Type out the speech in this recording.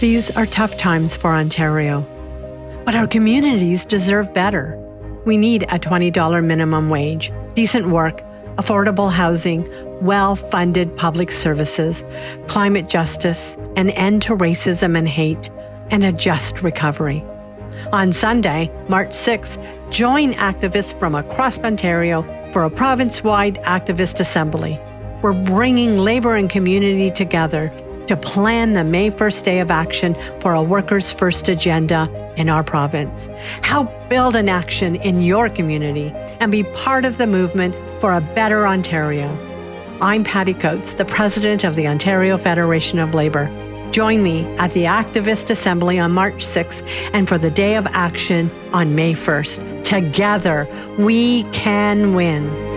These are tough times for Ontario. But our communities deserve better. We need a $20 minimum wage, decent work, affordable housing, well funded public services, climate justice, an end to racism and hate, and a just recovery. On Sunday, March 6th, join activists from across Ontario for a province wide activist assembly. We're bringing labor and community together to plan the May 1st Day of Action for a Workers' First agenda in our province. Help build an action in your community and be part of the movement for a better Ontario. I'm Patty Coates, the president of the Ontario Federation of Labor. Join me at the Activist Assembly on March 6th and for the Day of Action on May 1st. Together, we can win.